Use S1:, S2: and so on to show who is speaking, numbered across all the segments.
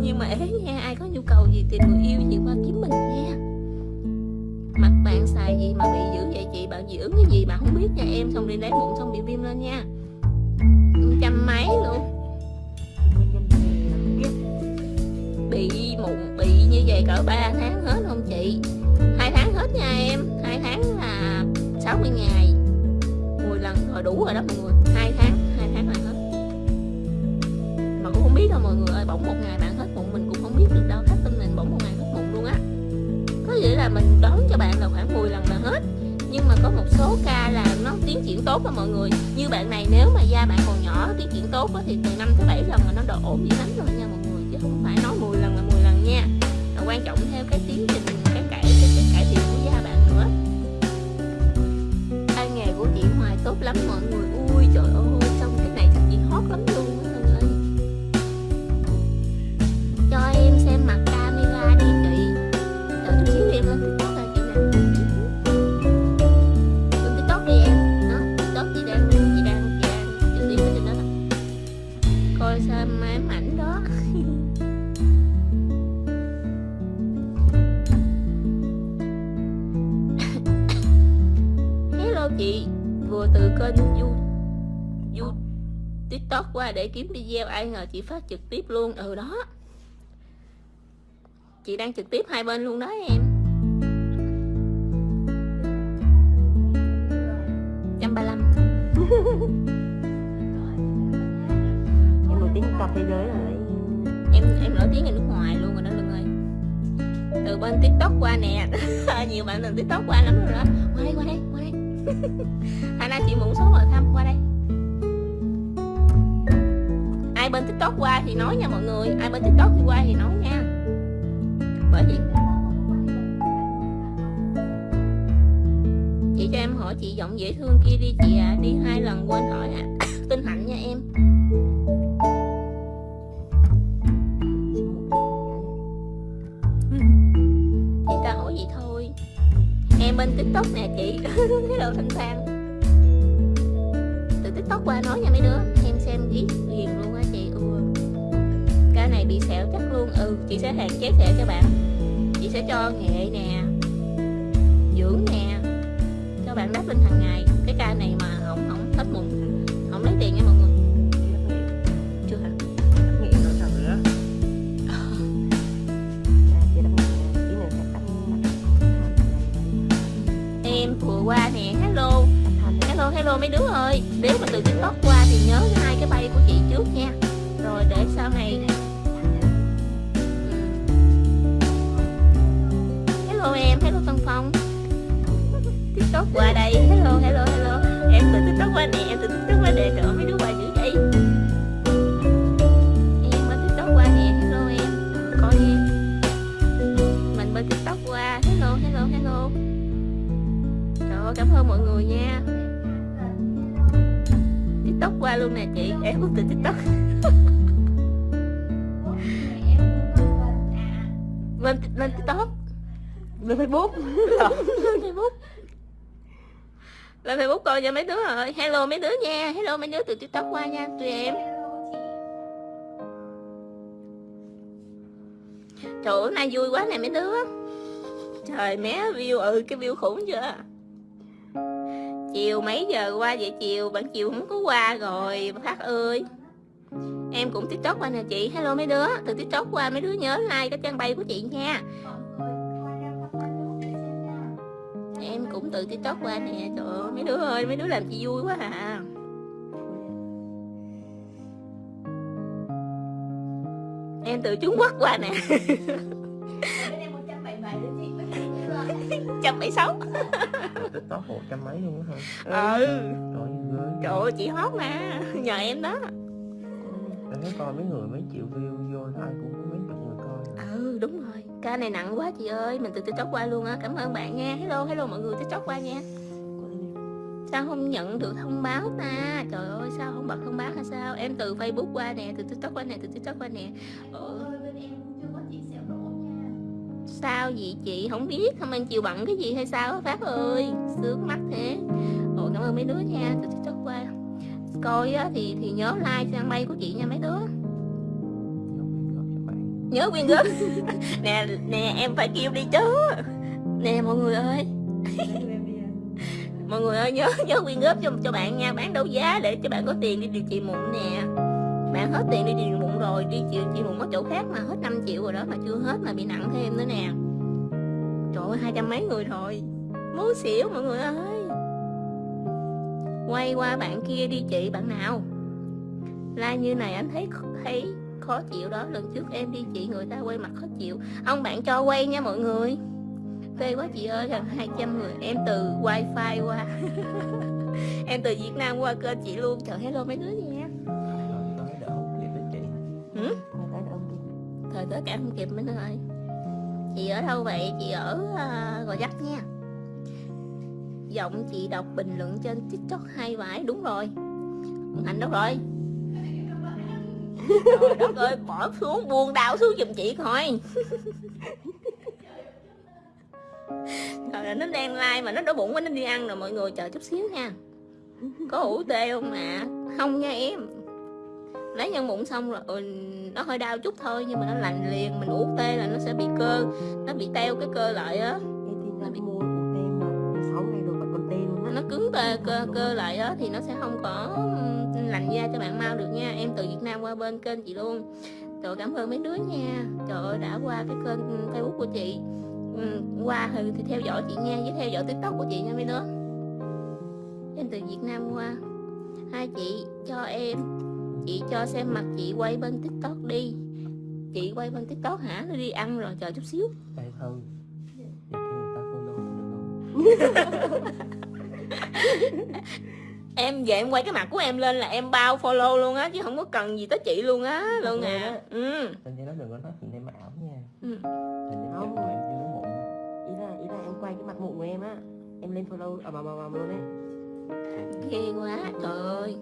S1: nhưng mà ế nha, ai có nhu cầu gì tìm người yêu gì qua kiếm mình nha. Mặt bạn xài gì mà bị dữ vậy chị? Bạn dị ứng cái gì bạn không biết nha. Em xong đi lấy bụng xong bị viêm lên nha. Trăm mấy luôn. Bị mụn bị như vậy cỡ 3 tháng hết không chị? Hai tháng hết nha em. Hai tháng là 60 ngày. 10 lần rồi đủ rồi đó mọi người. Biết đâu mọi người ơi bỗng một ngày bạn hết mụn mình cũng không biết được đâu khách tâm mình bỗng một ngày hết mụn luôn á. Có nghĩa là mình đón cho bạn là khoảng 10 lần là hết nhưng mà có một số ca là nó tiến triển tốt mà mọi người. Như bạn này nếu mà da bạn còn nhỏ tiến triển tốt á, thì từ 5 tới 7 lần là nó độ ổn dữ lắm rồi nha mọi người chứ không phải nói 10 lần là 10 lần nha. Và quan trọng theo cái tiến trình cái cải cái, cái cải thiện của da bạn nữa. Tay nghề của chị Hoài tốt lắm mọi người. Kiếm video ai ngờ chị phát trực tiếp luôn. Ừ đó. Chị đang trực tiếp hai bên luôn đó em. Trăm ba lăm.
S2: Em nổi tiếng toàn thế giới rồi
S1: em em nổi tiếng ở nước ngoài luôn rồi đó Lương ơi. Từ bên tiktok qua nè. Nhiều bạn từ tiktok qua lắm rồi đó. Qua đây qua đây qua đây. Hai nay chị muốn số hỏi thăm qua đây ai bên tiktok qua thì nói nha mọi người. Ai bên tiktok thì qua thì nói nha. Bởi vì chị cho em hỏi chị giọng dễ thương kia đi chị à. Đi hai lần quên hỏi à tinh hạnh nha em. Chị ta hỏi gì thôi. Em bên tiktok nè chị. Hello thanh thang. Từ tiktok qua nói nha mấy đứa. Bị sẹo chắc luôn. Ừ chị sẽ hạn chế sẹo cho bạn. Chị sẽ cho nghệ nè dưỡng nè cho bạn đắp lên hàng ngày. Cái ca này mà không không hết mụn không lấy tiền nha mọi người. Chưa hả? Em vừa qua nè hello. Hello hello mấy đứa ơi. Nếu mà từ tiktok qua thì nhớ hai cái bay của chị trước nha. Rồi để sau này không? Tiktok qua đây. Hello hello hello. Em từ tiktok qua nè, em từ tiktok lên
S2: facebook.
S1: Lên facebook lên facebook coi cho mấy đứa rồi. Hello mấy đứa nha. Hello mấy đứa từ tiktok qua nha, tụi em. Trời ơi, nay vui quá nè mấy đứa. Trời, mé view ừ cái view khủng chưa? Chiều mấy giờ qua vậy chiều? Bạn chiều không có qua rồi phát ơi. Em cũng tiktok qua nè chị. Hello mấy đứa, từ tiktok qua mấy đứa nhớ like cái trang bay của chị nha. Cũng từ tiktok qua nè. Trời ơi mấy đứa ơi mấy đứa làm chị vui quá à. Em từ trung quốc qua nè. Trăm bảy sáu
S2: tiktok một trăm mấy luôn á hả?
S1: Ừ.
S2: Trời ơi
S1: trời chị hot mà. Nhờ em đó.
S2: Em thấy coi mấy người mấy triệu view vô ai cũng có mấy chục người coi.
S1: Ừ đúng rồi ca này nặng quá chị ơi mình từ từ tiktok qua luôn á cảm ơn bạn nha. Hello hello mọi người tiktok qua nha. Sao không nhận được thông báo ta? Trời ơi sao không bật thông báo hay sao? Em từ facebook qua nè từ tiktok qua nè từ tiktok qua nè. Ừ. sao vậy chị? Không biết không anh chịu bận cái gì hay sao á, phát ơi? Sướng mắt thế. Ồ cảm ơn mấy đứa nha từ tiktok qua. Coi á, thì thì nhớ like trang bay của chị nha mấy đứa
S3: nhớ quyên góp.
S1: Nè nè, em phải kêu đi chứ. Nè, mọi người ơi. Mọi người ơi, nhớ nhớ quyên góp cho cho bạn nha. Bán đấu giá để cho bạn có tiền đi điều trị mụn nè. Bạn hết tiền đi điều trị mụn rồi, đi điều trị mụn ở chỗ khác mà hết 5 triệu rồi đó, mà chưa hết mà bị nặng thêm nữa nè. Trời ơi, hai trăm mấy người rồi. Muốn xỉu, mọi người ơi. Quay qua bạn kia đi chị, bạn nào? Like như này anh thấy thấy khó chịu đó. Lần trước em đi chị người ta quay mặt khó chịu. Ông bạn cho quay nha mọi người. Phê quá chị ơi gần 200 người. Em từ wifi qua. Em từ Việt Nam qua kênh chị luôn. Trời hello mấy đứa nha. Ừ? Thời tới cả không kịp mấy đứa ơi. Chị ở đâu vậy? Chị ở uh, gò dắt nha. Giọng chị đọc bình luận trên tiktok hay vãi. Đúng rồi. Hạnh đâu rồi trời đất ơi bỏ xuống buông đau xuống giùm chị coi. Trời ơi, nó đang like mà nó đói bụng quá nó đi ăn rồi mọi người chờ chút xíu nha. Có ủ tê không mà Không nha em. Lấy nhân mụn xong rồi ừ, Nó hơi đau chút thôi nhưng mà nó lành liền Mình ủ tê là nó sẽ bị cơ Nó bị teo cái cơ lại á.
S2: Thì ra mua ủ tê mà 6 ngày rồi còn tê luôn á.
S1: Nó cứng tê cơ, cơ lại á Thì nó sẽ không có lành da cho bạn mau được nha. Em từ Việt Nam qua bên kênh chị luôn. Trời cảm ơn mấy đứa nha. Trời ơi đã qua cái kênh Facebook của chị. Ừ, Qua thì, thì theo dõi chị nha Với theo dõi tiktok của chị nha mấy đứa. Em từ Việt Nam qua. Hai chị cho em. Chị cho xem mặt chị quay bên tiktok đi. Chị quay bên tiktok hả? Nó đi ăn rồi chờ chút xíu.
S3: Đây vậy kêu người ta follow mình được không
S1: Em về em quay cái mặt của em lên là em bao follow luôn á Chứ không có cần gì tới chị luôn á Luôn à Ừ
S3: Nên nó đừng có nói chuyện em ảo nha
S1: Ừ.
S3: Hình như
S2: Không.
S3: em chưa mụn
S2: Ý là ý là em quay cái mặt mụn của em á. Em lên follow ầm ầm ầm ầm luôn ấy.
S1: ghê quá trời ơi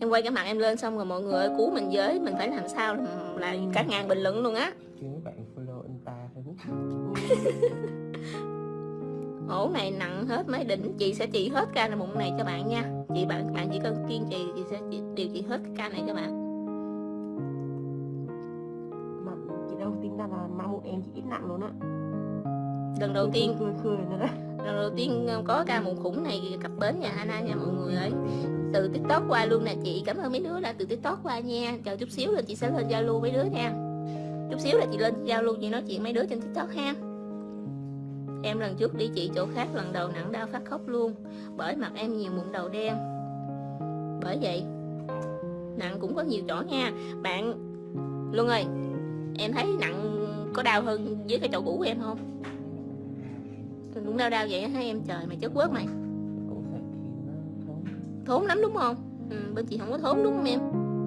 S1: em quay cái mặt em lên xong rồi mọi người ơi cứu mình với mình phải làm sao là, là cả ngàn bình luận luôn á
S3: kêu mấy bạn follow Insta Facebook
S1: ổ này nặng hết mấy đỉnh chị sẽ trị hết ca này mụn này cho bạn nha. Chị bạn bạn chỉ cần kiên trì chị sẽ điều trị hết cái ca này cho bạn.
S2: Mà chị đâu tính ra là ma mụn em chị ít nặng luôn á.
S1: lần đầu tiên
S2: Khơi khơi nữa.
S1: lần đầu tiên có ca mụn khủng này cặp bến nhà Hana nha mọi người ơi từ tiktok qua luôn nè chị cảm ơn mấy đứa đã từ tiktok qua nha. Chờ chút xíu là chị sẽ lên zalo mấy đứa nha. Chút xíu là chị lên zalo chị nói chuyện mấy đứa trên tiktok ha em lần trước đi chị chỗ khác lần đầu nặng đau phát khóc luôn bởi mặt em nhiều mụn đầu đen. Bởi vậy nặng cũng có nhiều chỗ nha. Bạn luân ơi em thấy nặng có đau hơn với cái chỗ cũ của em không? Cũng đau đau vậy hả em trời mày chết quớt mày.
S3: Thốn
S1: thốn lắm đúng không? Ừ, bên chị không có thốn đúng không em?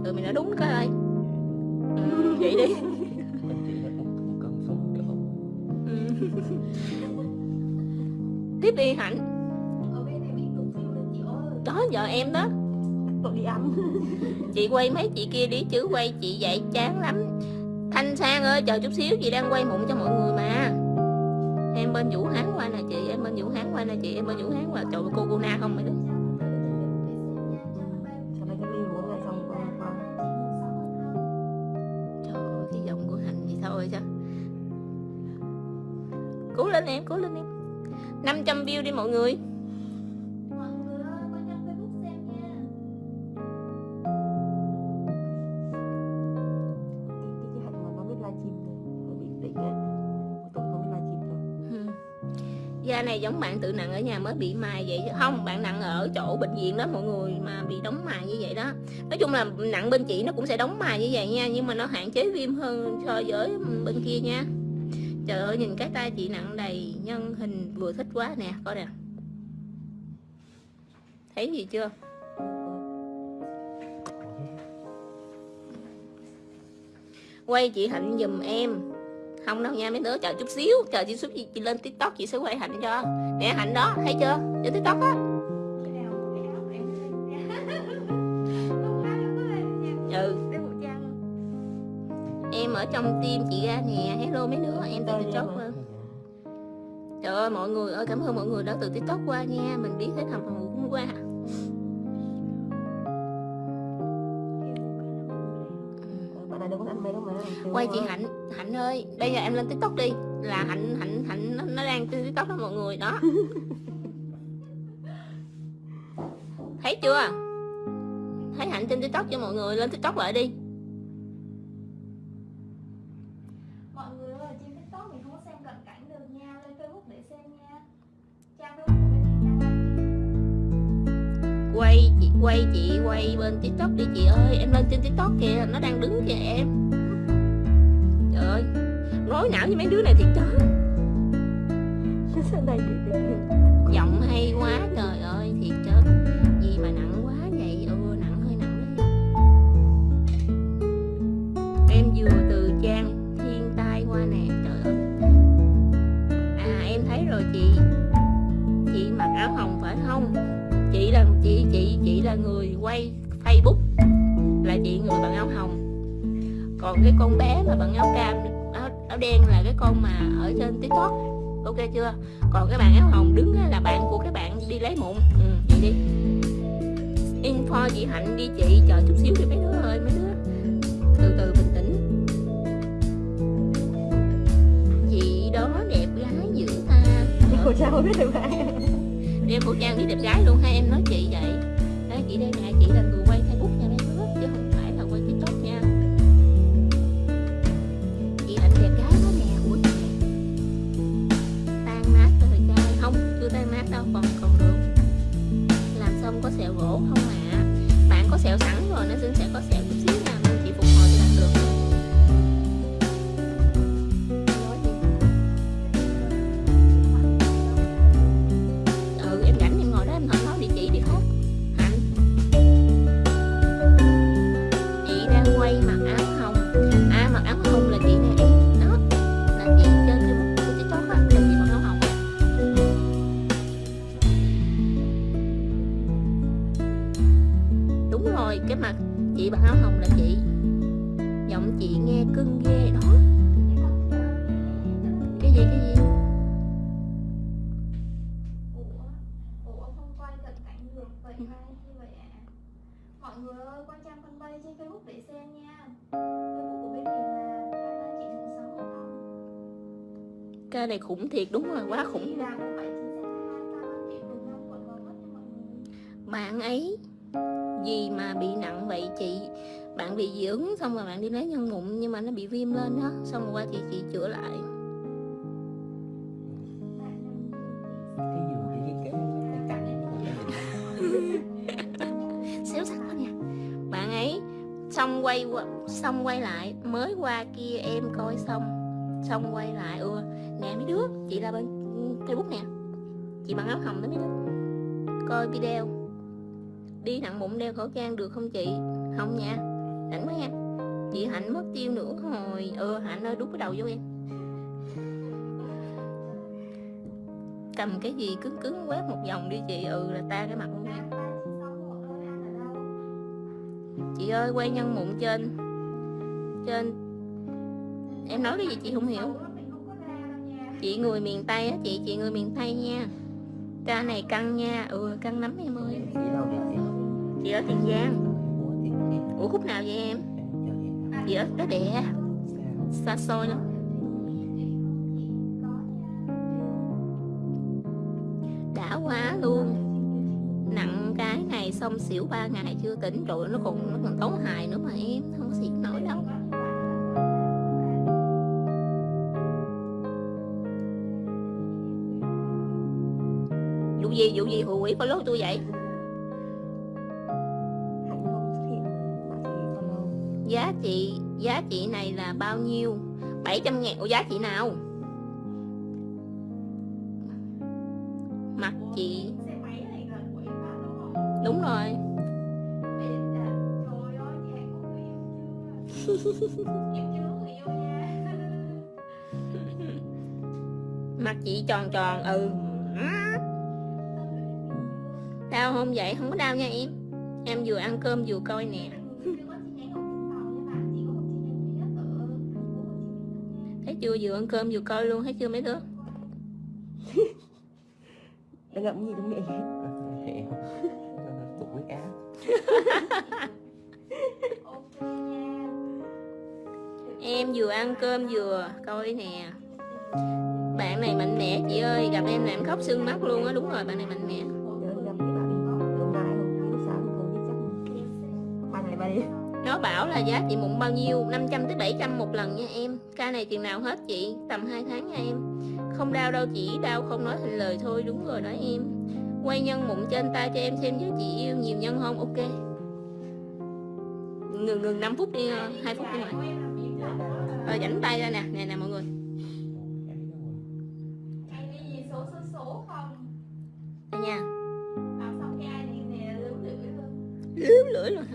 S1: Ừ mày nói đúng cái ơi. Ừ, vậy đi. Tiếp đi hạnh đó giờ em đó.
S2: Đi ăn.
S1: chị quay mấy chị kia đi chứ quay chị vậy chán lắm. Thanh sang ơi chờ chút xíu chị đang quay mụn cho mọi người mà. Em bên vũ hán qua nè chị em bên vũ hán qua nè chị em bên vũ hán qua. Trời ơi, cô cô na không mày đó 500 view đi mọi người. Da này giống bạn tự nặng ở nhà mới bị mài vậy chứ. Không bạn nặng ở chỗ bệnh viện đó mọi người mà bị đóng mài như vậy đó. Nói chung là nặng bên chị nó cũng sẽ đóng mài như vậy nha nhưng mà nó hạn chế viêm hơn so với bên kia nha trời ơi nhìn cái tay chị nặng đầy nhân hình vừa thích quá nè coi nè. Thấy gì chưa? Quay chị hạnh giùm em. Không đâu nha mấy đứa chờ chút xíu chờ chị xíu chị, chị lên tiktok chị sẽ quay hạnh cho. Nè hạnh đó thấy chưa? Trên tiktok á. trong tim chị ra nè. Hello mấy đứa em từ tiktok luôn trời ơi mọi người ơi cảm ơn mọi người đã từ tiktok qua nha. Mình biết hết hầm hầm cũng qua. Quay chị hạnh hạnh ơi bây giờ em lên tiktok đi. Là hạnh hạnh hạnh nó, nó đang trên tiktok đó mọi người đó. Thấy chưa? Thấy hạnh trên tiktok cho mọi người? Lên tiktok lại đi.
S4: Bên
S1: tiktok đi chị ơi. Em lên trên tiktok kìa nó đang đứng kìa em. Trời ơi rối não với mấy đứa này thiệt chứ. Giọng hay quá trời ơi thiệt chứ. Gì mà nặng quá vậy? Ừ nặng hơi nặng đấy. Em vừa từ trang thiên tai qua nè trời ơi. À em thấy rồi chị. Chị mặc áo hồng phải không? Chị là chị chị chị là người quay còn cái con bé mà bằng áo cam áo, áo đen là cái con mà ở trên tiktok. Ok chưa? Còn cái bạn áo hồng đứng là bạn của cái bạn đi lấy mụn. Ừ vậy đi. Info chị hạnh đi chị chờ chút xíu đi mấy đứa ơi mấy đứa từ từ bình tĩnh. Chị đó đẹp gái dữ ta.
S2: Chị khẩu trang biết được ai
S1: đeo khẩu trang đi đẹp gái luôn hai em nói chị vậy ổn không ạ? Bạn có sẹo sẵn rồi nên xin sẽ có sẹo nơi này khủng thiệt đúng rồi quá khủng. Bạn ấy gì mà bị nặng vậy chị? Bạn bị dị ứng xong rồi bạn đi lấy nhân mụn nhưng mà nó bị viêm lên đó xong rồi qua thì chị chữa lại.
S4: Bạn
S1: xéo sắc quá nha. Bạn ấy xong quay qua, xong quay lại mới qua kia em coi xong xong quay lại ừ nè mấy đứa, chị là bên ừ, facebook nè. Chị bằng áo hồng đó mấy đứa. Coi video. Đi nặng bụng đeo khẩu trang được không chị? Không nha. Rảnh quá nha. Chị hạnh mất tiêu nữa rồi ừ hạnh ơi, đút cái đầu vô em. Cầm cái gì cứng cứng quét một vòng đi chị ừ là ta cái mặt luôn em chị ơi, quay nhân mụn trên trên em nói cái gì chị không hiểu? Chị người miền tây á chị chị người miền tây nha. Ca này căng nha. Ừ căng lắm em ơi.
S3: Chị
S1: ở tiền giang.
S3: Ủa,
S1: khúc nào vậy em?
S3: Chị
S1: ở cái đẻ. Xa xôi lắm. Đã quá luôn. Nặng cái này xong xỉu ba ngày chưa tỉnh rồi nó còn nó còn tốn hài nữa mà em. Không có gì vụ gì vụ gì, hù quỷ follow tôi vậy?
S2: Chị
S1: giá trị giá trị này là bao nhiêu? 700 ngàn, Ủa, giá trị nào? Mặt chị.
S4: Đúng
S1: rồi. Mặt chị tròn tròn ừ. Không vậy? Không có đau nha em. Em vừa ăn cơm vừa coi nè. Thấy chưa? Vừa ăn cơm vừa coi luôn. Thấy chưa mấy đứa?
S2: Đừng ngậm gì trong miệng?
S3: Hiểu tụt huyết áp
S4: Ok nha.
S1: em vừa ăn cơm vừa coi nè. Bạn này mạnh mẽ chị ơi. Gặp em là em khóc sưng mắt luôn á. Đúng rồi bạn này mạnh mẽ nó bảo là giá chị mụn bao nhiêu? 500 tới 700 một lần nha em. Ca này tiền nào hết chị? Tầm 2 tháng nha em. Không đau đâu chỉ đau không nói thành lời thôi đúng rồi đó em. Quay nhân mụn trên tay cho em xem với chị yêu nhiều nhân không? Ok. Ngừng ngừng 5 phút đi ờ, 2 phút đi ngoài rồi rảnh tay ra nè. Nè nè mọi người. Nha lướm lưỡi luôn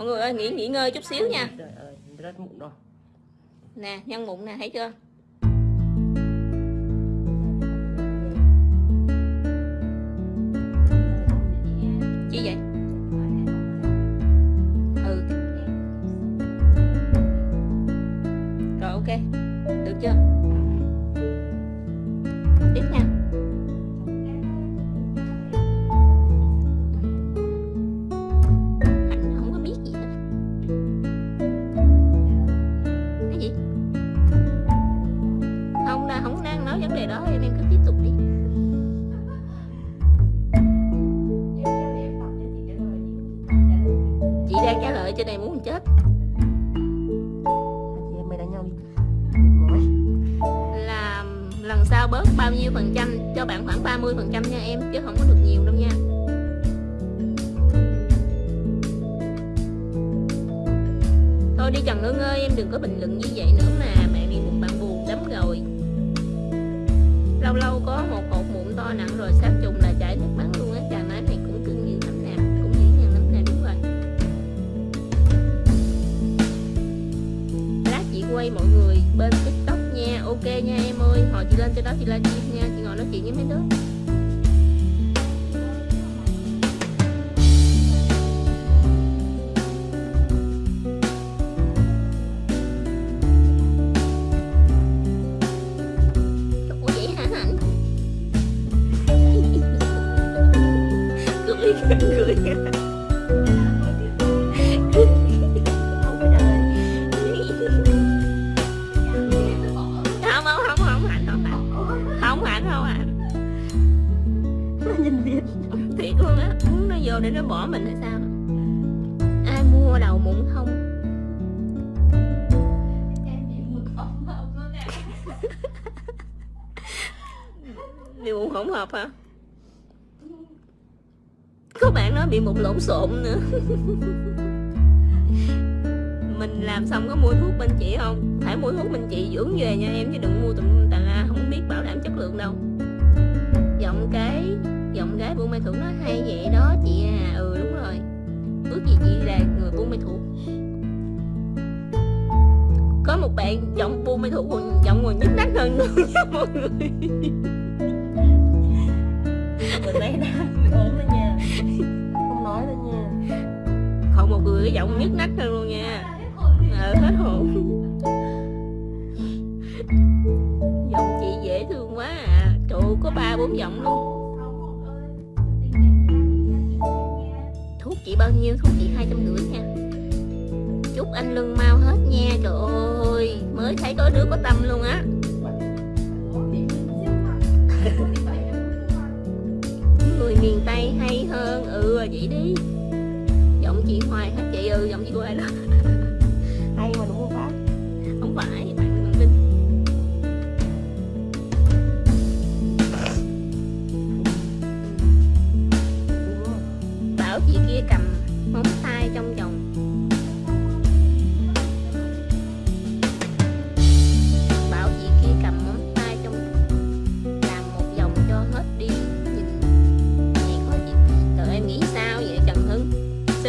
S1: mọi người ơi nghỉ nghỉ ngơi chút xíu nha. Nè nhân mụn nè thấy chưa lộn xộn nữa. Mình làm xong có mua thuốc bên chị không? Phải mua thuốc bên chị dưỡng về nha em, chứ đừng mua tùm tà la, không biết bảo đảm chất lượng đâu. Giọng cái, giọng gái buôn mê thuốc nó hay vậy đó chị à. Ừ đúng rồi. Ước gì chị là người buôn mê thuốc có một bạn giọng buôn mê thuốc giọng còn nhức nách hơn nữa nha mọi người. Một người giọng nhức nách hơn luôn nha. Ờ hết hồn. Giọng chị dễ thương quá à. Trời có ba bốn giọng luôn. Thuốc chị bao nhiêu? Thuốc chị hai trăm rưỡi nha. Chúc anh lưng mau hết nha. Trời ơi, mới thấy có đứa có tâm luôn á. Người miền tây hay hơn. Ừ vậy đi chị hoài hết chị ừ giọng chị hoài đó.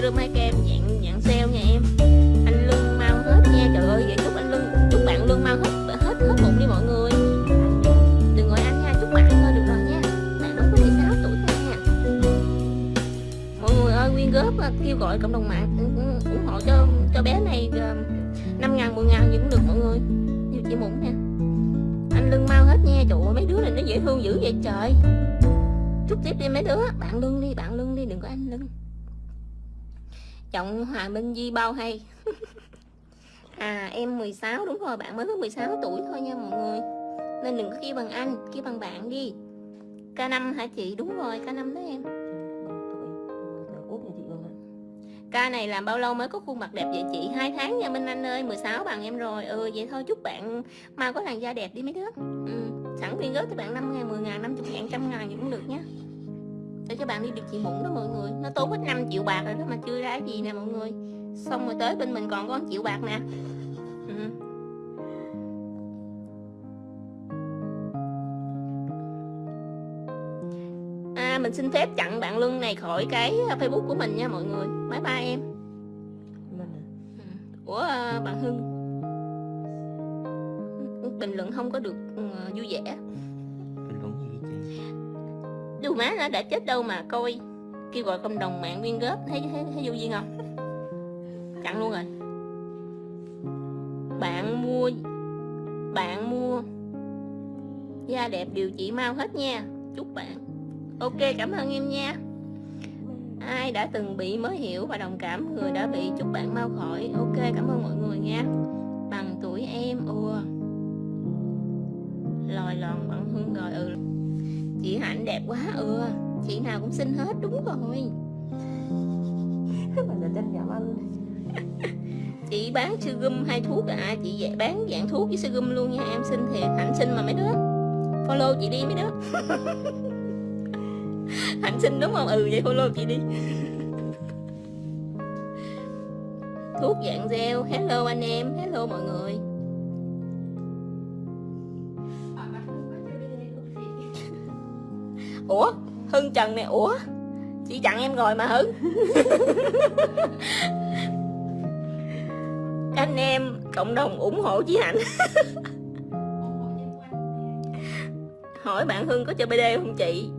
S1: Serum hai kem dạng dạng sale nha em. Anh lưng mau hết nha, trời ơi, vậy chúc anh lưng chúc bạn lương mau hết hết hết bụng đi mọi người. Đừng gọi anh nha, chúc bạn thôi, được rồi nha. Bạn đúng có 16 tuổi thôi nha. Mọi người ơi, quyên góp à, kêu gọi cộng đồng mạng ủng- hộ cho cho bé này à, năm ngàn, mười ngàn gì cũng được mọi người. Nhiều chị mụn nha. Anh lưng mau hết nha, trời ơi, mấy đứa này nó dễ thương dữ vậy trời. Chúc tiếp đi mấy đứa, bạn lưng đi, bạn lưng đi giọng hòa minh di bao hay À em 16 đúng rồi bạn mới có 16 tuổi thôi nha mọi người Nên đừng có kêu bằng anh Kêu bằng bạn đi K5 hả chị đúng rồi K5 đó em Ca này làm bao lâu mới có khuôn mặt đẹp vậy chị? hai tháng nha Minh Anh ơi, 16 bằng em rồi. Ừ vậy thôi chúc bạn mau có làn da đẹp đi mấy đứa. Ừ, sẵn viên góp cho bạn 5 ngàn, 10 ngàn, 50 ngàn, trăm ngàn gì cũng được nhé. Để cho bạn đi được chị mụn đó mọi người. Nó tốn hết 5 triệu bạc rồi đó mà chưa ra gì nè mọi người. Xong rồi tới bên mình còn có 1 triệu bạc nè. Ừ. À, mình xin phép chặn bạn Luân này khỏi cái Facebook của mình nha mọi người. Bye bye em.
S2: Luân à
S1: Ủa à, bạn Hưng Bình luận không có được ừ, vui vẻ dù má nó đã chết đâu mà coi. Kêu gọi cộng đồng mạng quyên góp. Thấy, thấy, thấy vô duyên không? Chặn luôn rồi. Bạn mua Bạn mua Da đẹp điều trị mau hết nha. Chúc bạn. Ok cảm ơn em nha. Ai đã từng bị mới hiểu và đồng cảm Người đã bị chúc bạn mau khỏi. Ok cảm ơn mọi người nha. Bằng tuổi em ùa. Lòi lòn bằng Hạnh đẹp quá. Ừ Chị nào cũng xinh hết đúng rồi.
S2: Bà là chân giảm ăn
S1: Chị bán sư gum hay thuốc à? Chị dạ- bán dạng thuốc với sư gum luôn nha. Em xin thiệt Hạnh xin mà mấy đứa. Follow chị đi mấy đứa. Hạnh xin đúng không? Ừ vậy follow chị đi. Thuốc dạng gel. Hello anh em. Hello mọi người Ủa? Hưng Trần này Ủa? Chị chặn em rồi mà Hưng. Anh em cộng đồng ủng hộ chị Hạnh. Hỏi bạn Hưng có chơi BD không chị?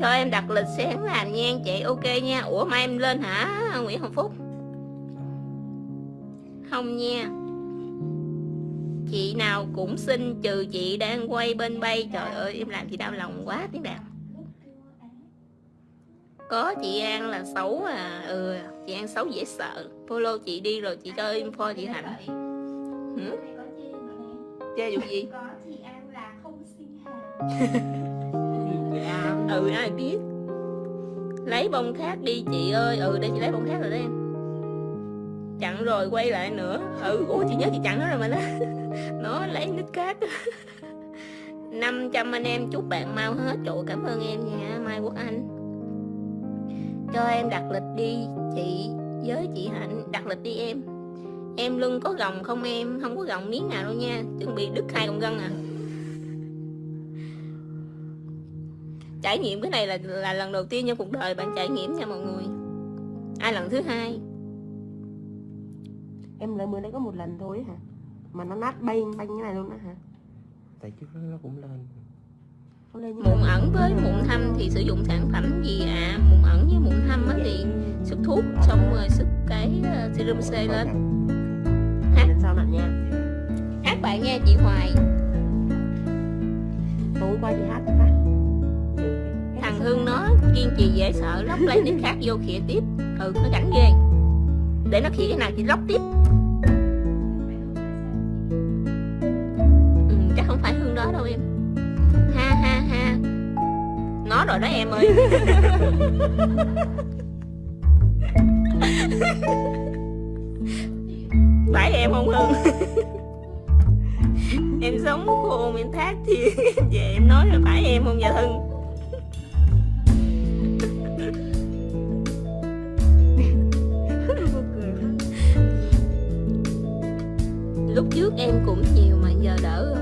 S1: Cho em đặt lịch sáng làm nha chị Ok nha. Ủa mai em lên hả Nguyễn Hồng Phúc? Không nha Chị nào cũng xin trừ chị đang quay bên bay. Trời ơi em làm chị đau lòng quá tiếng
S4: á
S1: Có chị An là xấu à. Ừ chị An xấu dễ sợ. Follow chị đi rồi chị cho info chị Hạnh
S4: nè
S1: Chơi vụ gì?
S4: Có chị An là không sinh hài
S1: Ừ ai biết? Lấy bông khác đi chị ơi. Ừ để chị lấy bông khác rồi đó em Chặn rồi quay lại nữa. Ừ ủa, chị nhớ chị chặn nó rồi mà nó Nó lấy nít khác 500 anh em, chúc bạn mau hết Trời cảm ơn em nha, Mai Quốc Anh. Cho em đặt lịch đi, chị Với chị Hạnh. Đặt lịch đi em. Em lưng có gồng không em? Không có gồng miếng nào đâu nha. Chuẩn bị đứt hai con gân à. Trải nghiệm cái này là là lần đầu tiên trong cuộc đời bạn trải nghiệm nha mọi người. Ai lần thứ hai?
S2: Em lấy mới đấy có một lần thôi hả? Mà nó nát bay banh cái này luôn á hả?
S3: Tại trước đó nó cũng lên.
S2: Như
S1: mụn ẩn với mụn thâm thì sử dụng sản phẩm gì ạ? À? mụn ẩn với mụn thâm á thì sức thuốc xong rồi sức cái ờ, serum C lên.
S2: Hát sau nặng nha?
S1: Hát bạn nha chị Hoài.
S2: Tối qua chị hát phát
S1: thằng Hưng nó kiên trì dễ sợ lóc lấy nick khác vô khịa tiếp. Ừ nó cảnh ghê. Để nó khịa cái nào chị lóc tiếp nó rồi đó em ơi. Phải em không Hưng? Em sống khôn em thác thì em về em nói là phải em không dạ Hưng? Lúc trước em cũng nhiều mà giờ đỡ rồi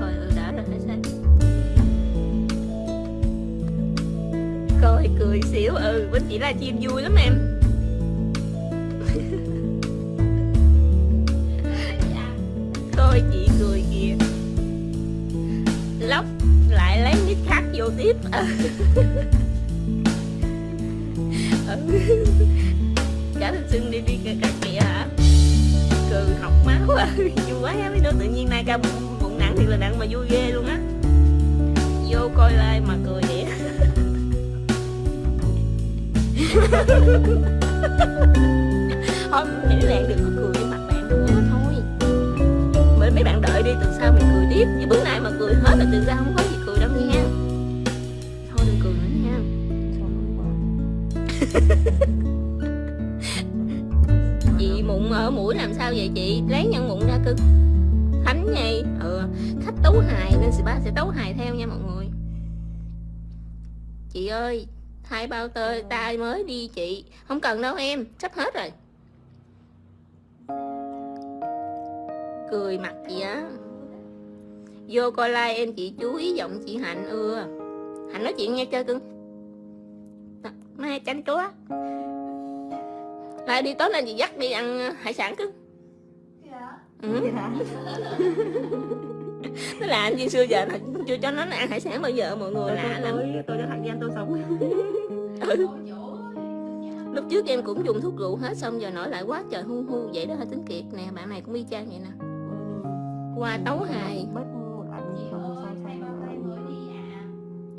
S1: cười xíu ừ bên chỉ là chim vui lắm em. Thôi chị cười kìa. Lóc lại lấy nick khác vô tiếp. Ừ. cả thanh xuân đi đi cả, cả kìa hả? Cười học máu à vui quá mấy đứa tự nhiên nay ca bụng, bụng nặng thì là nặng mà vui ghê. Thôi mấy bạn đừng có cười với mặt bạn nữa thôi. Mấy, mấy bạn đợi đi tuần sau mình cười tiếp. Chứ bữa nay mà cười hết là từ sau không có gì cười đâu nha Thôi đừng cười nữa nha. Chị mụn ở mũi làm sao vậy chị? Lấy nhân mụn ra cưng Thánh nhì ừ. Khách tấu hài nên spa sẽ tấu hài theo nha mọi người. Chị ơi thay bao tơ tay mới đi chị. Không cần đâu em sắp hết rồi. Cười mặt gì á. Vô coi like em chị chú ý giọng chị hạnh ưa. Hạnh nói chuyện nghe chơi cưng. Mai chanh chúa lại đi tối nay chị dắt đi ăn hải sản cưng.
S4: Kìa
S1: ừ. nó là anh xưa giờ là chưa cho nó ăn hải sản bao giờ mọi người
S2: tôi
S1: lạ lắm.
S2: tôi tôi cho thằng em tôi sống
S1: ừ. Lúc trước em cũng dùng thuốc rượu hết xong giờ nổi lại quá trời hu hu vậy đó hả tính kiệt? Nè bạn này cũng y chang vậy nè. Qua tấu hài.
S2: Một ảnh
S4: Chị
S2: không
S4: ơi
S2: sao
S4: thay bao tay mới đi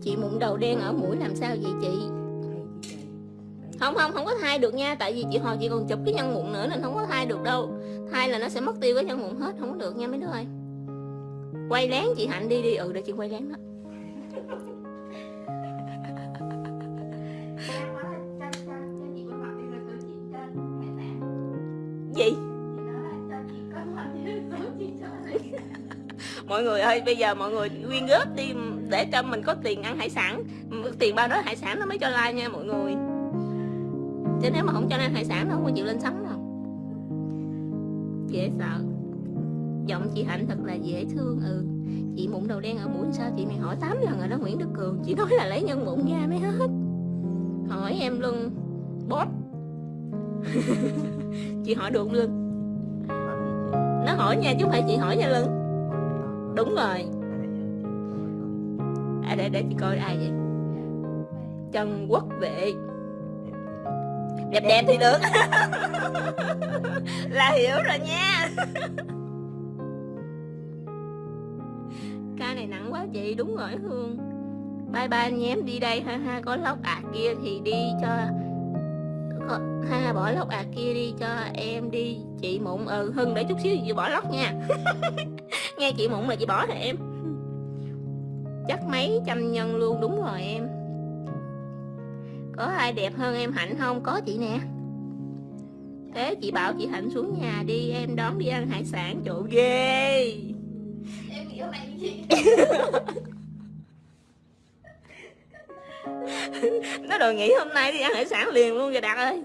S1: chị mụn đầu đen ở mũi làm sao vậy chị? Không không không có thai được nha tại vì chị hồi chị còn chụp cái nhân mụn nữa nên không có thai được đâu. Thai là nó sẽ mất tiêu cái nhân mụn hết không có được nha mấy đứa ơi quay lén chị hạnh đi đi. Ừ để chị quay lén đó. Gì? Mọi người ơi, bây giờ mọi người quyên góp đi, để cho mình có tiền ăn hải sản. Tiền bao đó hải sản nó mới cho like nha mọi người. Chứ nếu mà không cho ăn hải sản nó không có chịu lên sóng đâu. Dễ sợ giọng chị hạnh thật là dễ thương ừ. Chị mụn đầu đen ở mũi sao chị mày hỏi 8 lần rồi đó Nguyễn Đức Cường. Chị nói là lấy nhân mụn ra mới hết. Hỏi em luôn bóp. Chị hỏi được luôn nó hỏi nha chứ không phải chị hỏi nha lưng đúng rồi.
S3: À,
S1: để để chị coi ai vậy? Trần Quốc Vệ.
S3: Đẹp
S1: đẹp đẹp thì được. Là hiểu rồi nha. này nặng quá chị đúng rồi hương. Bye bye anh em đi đây ha ha có lóc à kia thì đi cho có, ha bỏ lóc à kia đi cho em đi. Chị mụn ừ hưng để chút xíu chị bỏ lóc nha. Nghe chị mụn là chị bỏ hả em? Chắc mấy trăm nhân luôn đúng rồi em. Có ai đẹp hơn em hạnh không? Có chị nè. Thế chị bảo chị hạnh xuống nhà đi em đón đi ăn hải sản chỗ ghê.
S4: Em nghĩ hôm chị
S1: nó đòi nghỉ hôm nay đi ăn hải sản liền luôn rồi đạt ơi.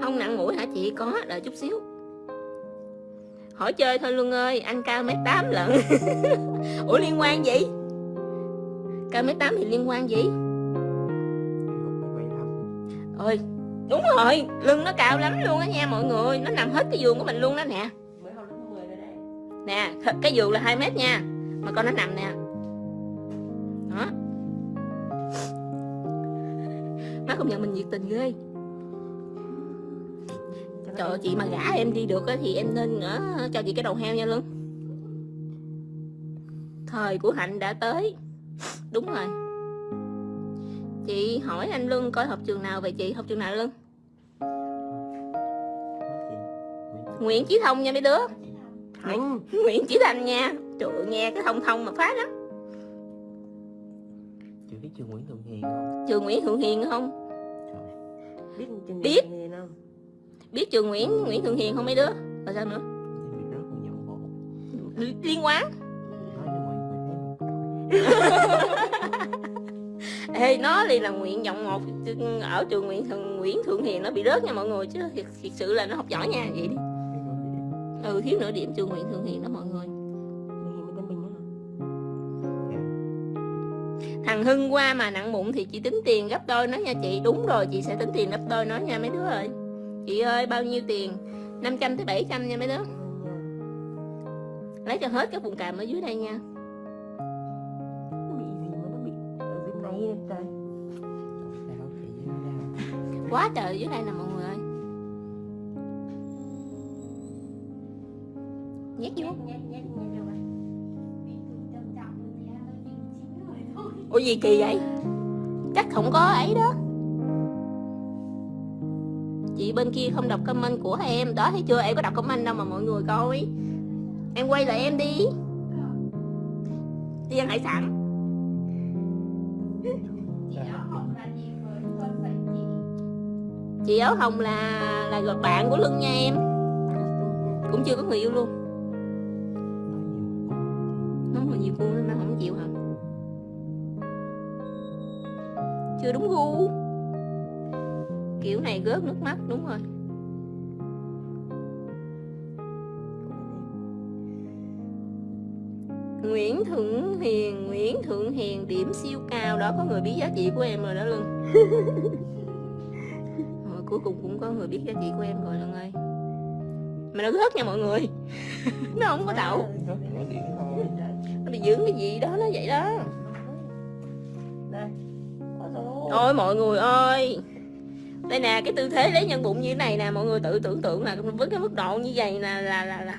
S1: Không nặng mũi hả chị? Có, đợi chút xíu. Hỏi chơi thôi luôn ơi anh cao mét tám lận ủa liên quan gì? Cao mét tám thì liên quan gì? Ơi đúng rồi. Lưng nó cao lắm luôn á nha mọi người. Nó nằm hết cái giường của mình luôn đó nè nè cái giường là 2 mét nha. Mà con nó nằm nè. Đó. Má công nhận mình nhiệt tình ghê. Trời ơi, chị mà gả em đi được á thì em nên ờ, cho chị cái đầu heo nha lưng thời của hạnh đã tới. Đúng rồi. Chị hỏi anh lưng coi học trường nào về chị. Học trường nào
S3: chị? Nguyễn
S1: nguyễn chí thông nha mấy đứa
S2: anh
S1: nguyễn chí thành nha trời ơi, nghe cái thông thông mà phá lắm
S3: Chị biết trường Nguyễn Thượng Hiền không?
S1: trường nguyễn thượng hiền không?
S3: Trời,
S2: biết chừng
S1: Biết.
S2: gì không?
S1: Biết trường nguyễn nguyễn thượng hiền không mấy đứa? Rồi sao nữa? Liên quan ê nó liền là nguyện vọng một. Ở trường nguyễn thượng nguyễn thượng hiền nó bị rớt nha mọi người chứ thiệt, thiệt sự là nó học giỏi nha vậy đi ừ thiếu nửa điểm trường nguyễn thượng hiền đó mọi người. Thằng hưng qua mà nặng mụn thì chị tính tiền gấp đôi nó nha chị. Đúng rồi chị sẽ tính tiền gấp đôi nó nha mấy đứa ơi. Chị ơi bao nhiêu tiền? 500 tới 700 nha mấy đứa. Lấy cho hết cái vùng càm ở dưới đây nha.
S2: Nó bị gì mà nó bị ở dưới này nè trời
S3: Sao chị với nó đau?
S1: quá trời ở dưới đây nè mọi người nhét vô. Ủa gì kỳ vậy? Chắc không có ấy đó. Chị bên kia không đọc comment của em. Đó, thấy chưa? Em có đọc comment đâu mà mọi người coi. Em quay lại em đi. Đi ăn hải sản.
S4: Chị áo hồng là
S1: là bạn của lưng nha em. Cũng chưa có người yêu luôn. Chưa đúng gu. Kiểu này gớt nước mắt đúng rồi. Nguyễn Thượng Hiền Nguyễn Thượng Hiền điểm siêu cao. Đó có người biết giá trị của em rồi đó Lưng rồi, cuối cùng cũng có người biết giá trị của em rồi Lưng ơi. Mà nó rớt nha mọi người. Nó không có đậu. Nó bị dưỡng cái gì đó nó vậy đó
S2: Ôi
S1: mọi người ơi. Đây nè cái tư thế lấy nhân bụng như thế này nè mọi người tự tưởng tượng là với cái mức độ như vậy là là là, là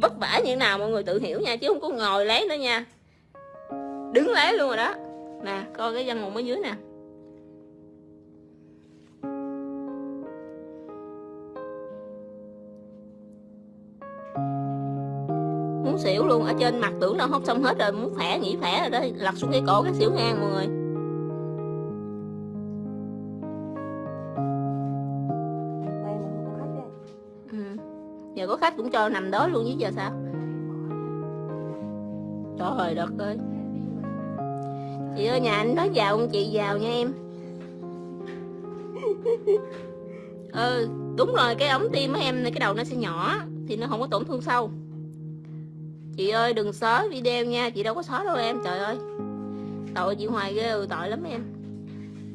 S1: vất vả như thế nào mọi người tự hiểu nha chứ không có ngồi lấy nữa nha. Đứng lấy luôn rồi đó. Nè coi cái dân mụn ở dưới nè. Muốn xỉu luôn ở trên mặt tưởng đâu hốt xong hết rồi muốn khỏe nghỉ khỏe rồi đó lật xuống cái cổ cái xỉu ngang mọi người.
S2: Khách
S1: cũng cho nằm đó luôn chứ giờ sao? Trời đất ơi. Chị ơi, nhà anh đó giàu không chị? Giàu nha em. Ừ đúng rồi, cái ống tim của em này cái đầu nó sẽ nhỏ thì nó không có tổn thương sâu. Chị ơi, đừng xóa video nha, chị đâu có xóa đâu em, trời ơi. Tội chị hoài ghê ừ tội lắm em.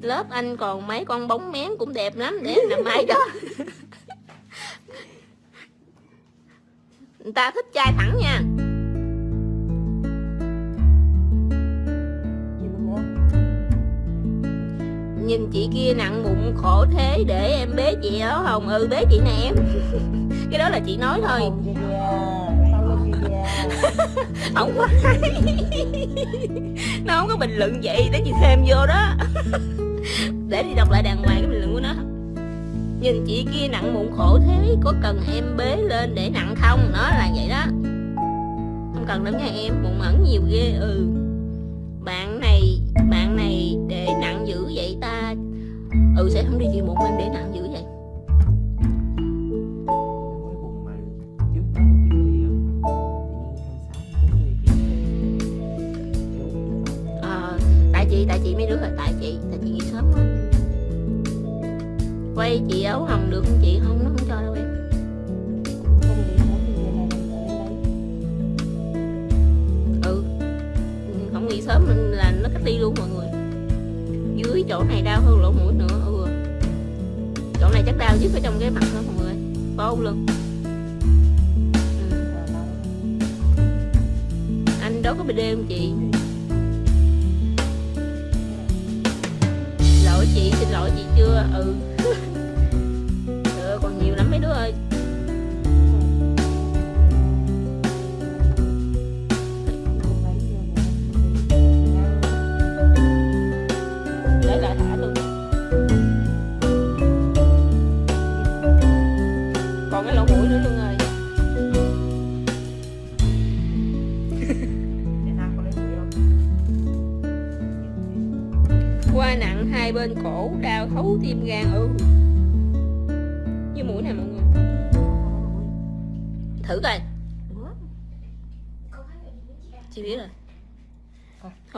S1: Lớp anh còn mấy con bóng mén cũng đẹp lắm, để làm mai đó. người ta thích trai thẳng nha. Nhìn chị kia nặng bụng khổ thế để em bế chị đó không ừ bế chị nè em. Cái đó là chị nói thôi. Không có hay. Nó không có bình luận vậy để chị thêm vô đó. Để đi đọc lại đàng hoàng cái bình luận của nó nhìn chị kia nặng mụn khổ thế, có cần em bế lên để nặng không? Nó là vậy đó. Không cần lắm nha em mụn ẩn nhiều ghê ừ. Bạn này bạn này để nặng dữ vậy ta. Ừ sẽ không đi chịu mụn em để nặng dữ quay chị áo hồng được không chị? Không, nó không cho đâu em. Ừ. Không nghỉ sớm mình là nó cách ly luôn mọi người. Dưới chỗ này đau hơn lỗ mũi nữa ừ. Chỗ này chắc đau nhất ở trong cái mặt đó mọi người. Có luôn. lưng. Ừ. Anh đó có bd không chị? Lỗi chị, xin lỗi chị chưa? Ừ.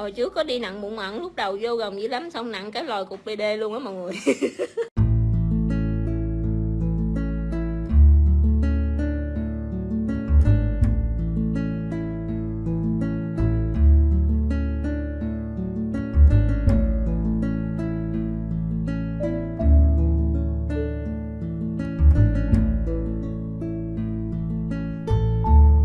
S1: hồi trước có đi nặng bụng mặn lúc đầu vô gồng dữ lắm, xong nặng cái lòi cục bd luôn á mọi người.